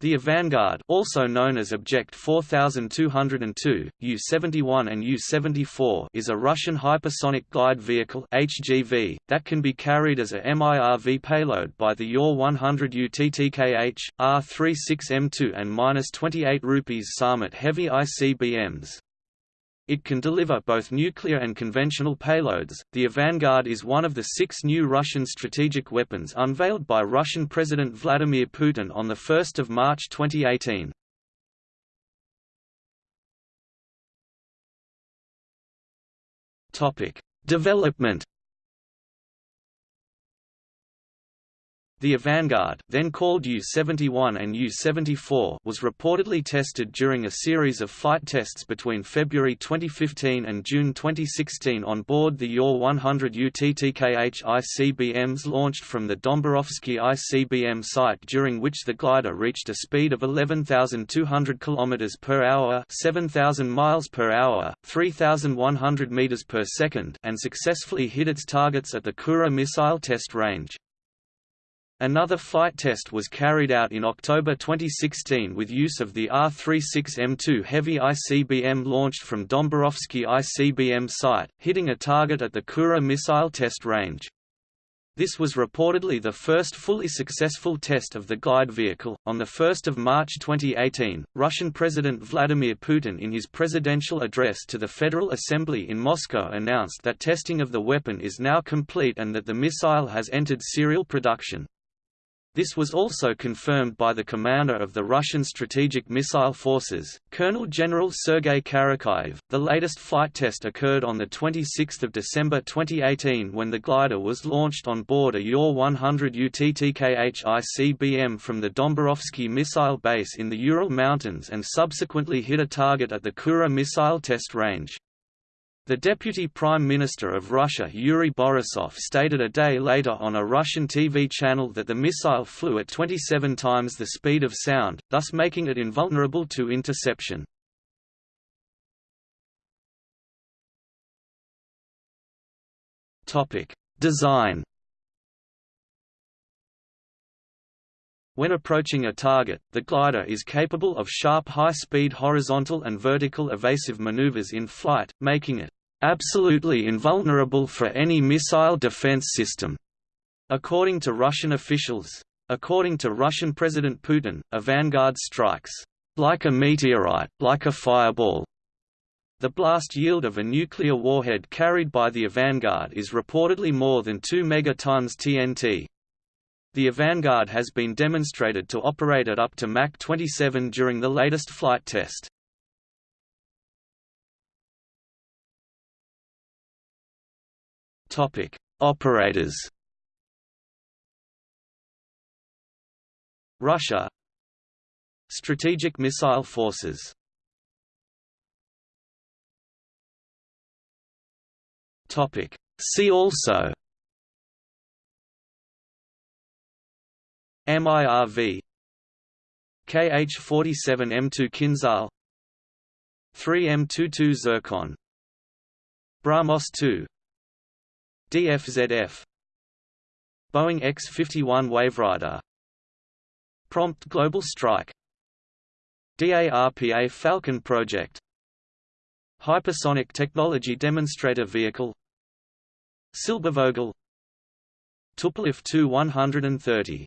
The Avangard also known as Object 4202, U-71 and U-74 is a Russian hypersonic glide vehicle HGV, that can be carried as a MIRV payload by the UR-100 UTTKH, R-36M2 and 28 rupees Sarmat heavy ICBMs. It can deliver both nuclear and conventional payloads. The Avangard is one of the six new Russian strategic weapons unveiled by Russian President Vladimir Putin on 1 March 2018. Development The Avangard, then called U-71 and U-74, was reportedly tested during a series of flight tests between February 2015 and June 2016 on board the UR-100 UTTKH ICBMs launched from the Dombarovsky ICBM site during which the glider reached a speed of 11,200 km per hour 7,000 miles per hour, 3,100 meters per second and successfully hit its targets at the Kura missile test range. Another flight test was carried out in October 2016 with use of the R-36M2 heavy ICBM launched from Dombarovsky ICBM site, hitting a target at the Kura missile test range. This was reportedly the first fully successful test of the glide vehicle. On 1 March 2018, Russian President Vladimir Putin in his presidential address to the Federal Assembly in Moscow announced that testing of the weapon is now complete and that the missile has entered serial production. This was also confirmed by the commander of the Russian Strategic Missile Forces, Colonel General Sergei Karakayev. The latest flight test occurred on 26 December 2018 when the glider was launched on board a UR-100 UTTKH ICBM from the Dombarovsky missile base in the Ural Mountains and subsequently hit a target at the Kura missile test range. The Deputy Prime Minister of Russia Yuri Borisov stated a day later on a Russian TV channel that the missile flew at 27 times the speed of sound, thus making it invulnerable to interception. Design When approaching a target, the glider is capable of sharp high-speed horizontal and vertical evasive maneuvers in flight, making it absolutely invulnerable for any missile defense system, according to Russian officials. According to Russian President Putin, Avangard strikes like a meteorite, like a fireball. The blast yield of a nuclear warhead carried by the Avangard is reportedly more than 2 megatons TNT. The Avangard has been demonstrated to operate at up to Mach 27 during the latest flight test. Topic: Operators. Russia Strategic Missile Forces Topic See also MIRV KH-47M2 Kinzhal 3M22 Zircon BrahMos 2 DFZF Boeing X-51 Waverider. Prompt Global Strike. DARPA Falcon Project. Hypersonic Technology Demonstrator Vehicle. Silbervogel. Tupolev Tu-130